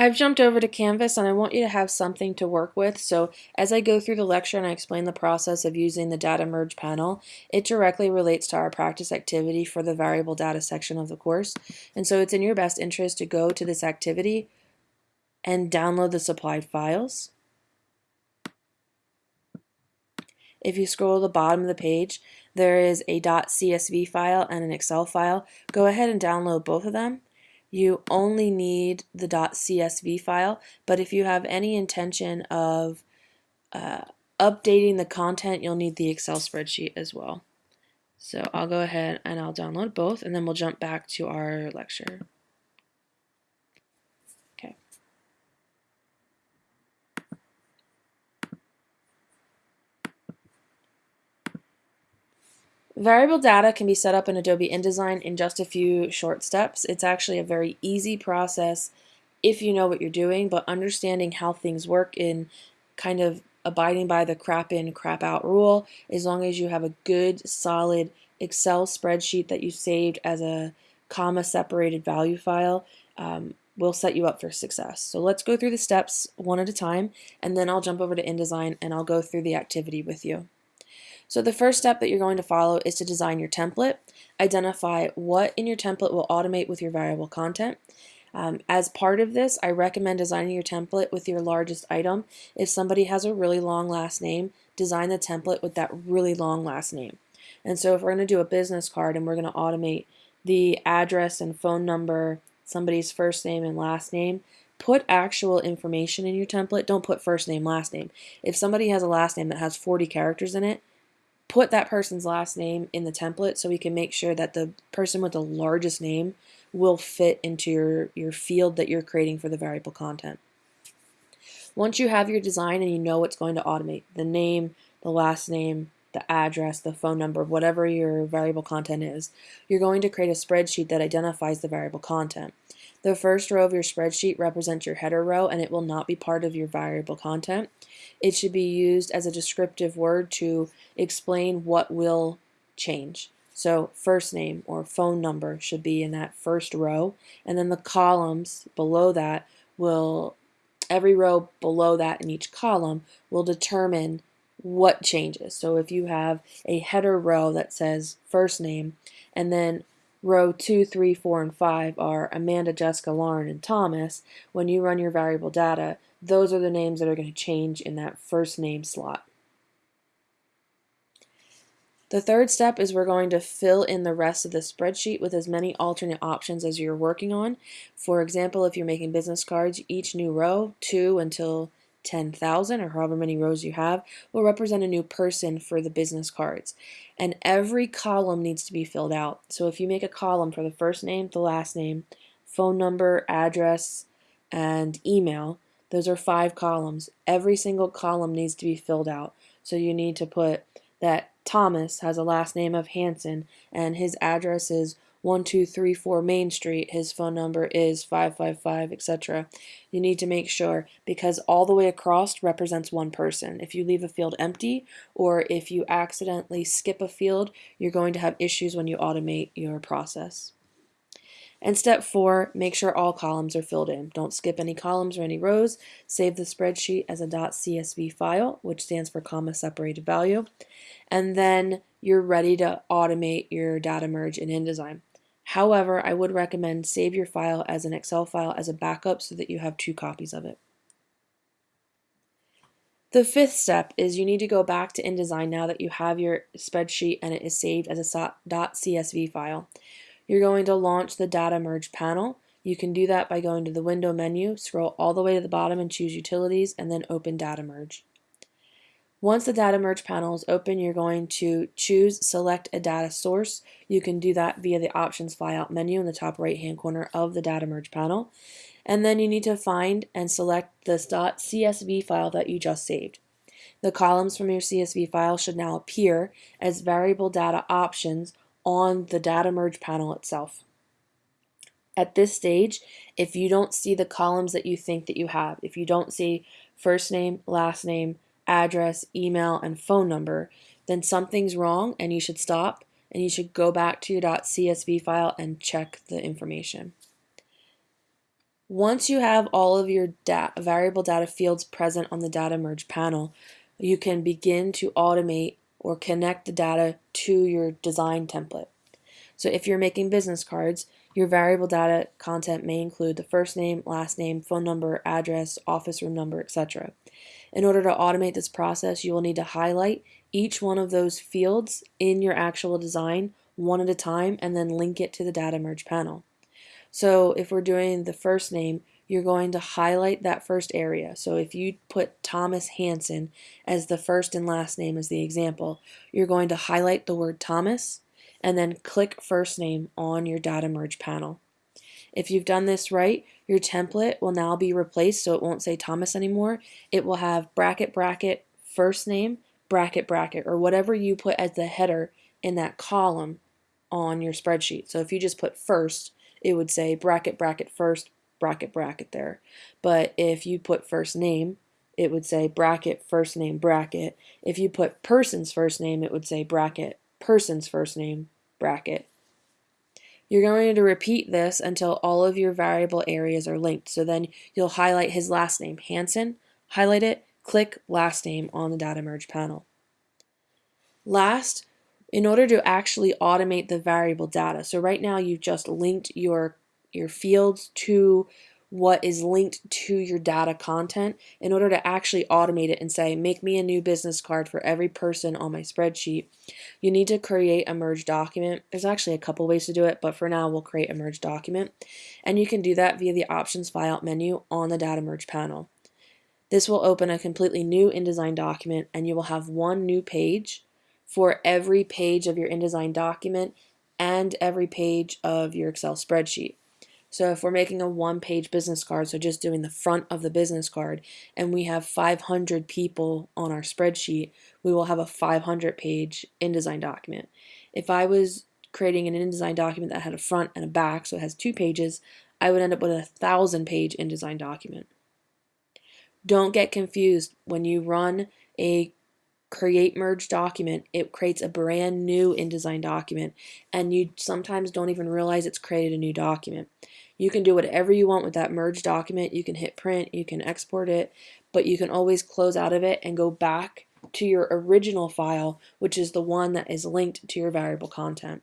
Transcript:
I've jumped over to Canvas and I want you to have something to work with. So as I go through the lecture and I explain the process of using the data merge panel, it directly relates to our practice activity for the variable data section of the course. And so it's in your best interest to go to this activity and download the supplied files. If you scroll to the bottom of the page, there is a .csv file and an Excel file. Go ahead and download both of them you only need the .csv file, but if you have any intention of uh, updating the content, you'll need the Excel spreadsheet as well. So I'll go ahead and I'll download both, and then we'll jump back to our lecture. Variable data can be set up in Adobe InDesign in just a few short steps. It's actually a very easy process if you know what you're doing, but understanding how things work in kind of abiding by the crap in, crap out rule, as long as you have a good, solid Excel spreadsheet that you saved as a comma separated value file, um, will set you up for success. So let's go through the steps one at a time, and then I'll jump over to InDesign and I'll go through the activity with you. So the first step that you're going to follow is to design your template. Identify what in your template will automate with your variable content. Um, as part of this, I recommend designing your template with your largest item. If somebody has a really long last name, design the template with that really long last name. And so if we're going to do a business card and we're going to automate the address and phone number, somebody's first name and last name, put actual information in your template. Don't put first name, last name. If somebody has a last name that has 40 characters in it, put that person's last name in the template so we can make sure that the person with the largest name will fit into your, your field that you're creating for the variable content. Once you have your design and you know what's going to automate, the name, the last name, the address, the phone number, whatever your variable content is, you're going to create a spreadsheet that identifies the variable content. The first row of your spreadsheet represents your header row and it will not be part of your variable content. It should be used as a descriptive word to explain what will change. So first name or phone number should be in that first row and then the columns below that will, every row below that in each column will determine what changes. So if you have a header row that says first name and then row 2, 3, 4, and 5 are Amanda, Jessica, Lauren, and Thomas, when you run your variable data, those are the names that are going to change in that first name slot. The third step is we're going to fill in the rest of the spreadsheet with as many alternate options as you're working on. For example, if you're making business cards, each new row, two until 10,000 or however many rows you have, will represent a new person for the business cards. And every column needs to be filled out. So if you make a column for the first name, the last name, phone number, address, and email, those are five columns. Every single column needs to be filled out. So you need to put that Thomas has a last name of Hanson and his address is 1234 Main Street, his phone number is 555, etc. You need to make sure because all the way across represents one person. If you leave a field empty or if you accidentally skip a field, you're going to have issues when you automate your process. And step four, make sure all columns are filled in. Don't skip any columns or any rows. Save the spreadsheet as a .csv file, which stands for comma separated value. And then you're ready to automate your data merge in InDesign. However, I would recommend save your file as an Excel file as a backup so that you have two copies of it. The fifth step is you need to go back to InDesign now that you have your spreadsheet and it is saved as a .csv file. You're going to launch the data merge panel. You can do that by going to the window menu, scroll all the way to the bottom and choose utilities and then open data merge. Once the data merge panel is open, you're going to choose select a data source. You can do that via the options flyout menu in the top right hand corner of the data merge panel. And then you need to find and select the .csv file that you just saved. The columns from your CSV file should now appear as variable data options on the data merge panel itself. At this stage, if you don't see the columns that you think that you have, if you don't see first name, last name, address, email, and phone number, then something's wrong and you should stop and you should go back to your .csv file and check the information. Once you have all of your variable data fields present on the data merge panel, you can begin to automate or connect the data to your design template. So if you're making business cards, your variable data content may include the first name, last name, phone number, address, office room number, etc. In order to automate this process, you will need to highlight each one of those fields in your actual design one at a time and then link it to the data merge panel. So if we're doing the first name, you're going to highlight that first area. So if you put Thomas Hanson as the first and last name as the example, you're going to highlight the word Thomas and then click first name on your data merge panel. If you've done this right, your template will now be replaced so it won't say Thomas anymore. It will have bracket bracket first name bracket bracket or whatever you put as the header in that column on your spreadsheet. So if you just put first, it would say bracket bracket first bracket bracket there. But if you put first name, it would say bracket first name bracket. If you put person's first name, it would say bracket person's first name bracket. You're going to repeat this until all of your variable areas are linked. So then you'll highlight his last name, Hanson, highlight it, click last name on the data merge panel. Last, in order to actually automate the variable data, so right now you've just linked your, your fields to what is linked to your data content in order to actually automate it and say, make me a new business card for every person on my spreadsheet, you need to create a merge document. There's actually a couple ways to do it, but for now we'll create a merge document. And you can do that via the options file menu on the data merge panel. This will open a completely new InDesign document and you will have one new page for every page of your InDesign document and every page of your Excel spreadsheet. So if we're making a one-page business card, so just doing the front of the business card, and we have 500 people on our spreadsheet, we will have a 500-page InDesign document. If I was creating an InDesign document that had a front and a back, so it has two pages, I would end up with a thousand-page InDesign document. Don't get confused when you run a create merge document, it creates a brand new InDesign document and you sometimes don't even realize it's created a new document. You can do whatever you want with that merge document. You can hit print, you can export it, but you can always close out of it and go back to your original file, which is the one that is linked to your variable content.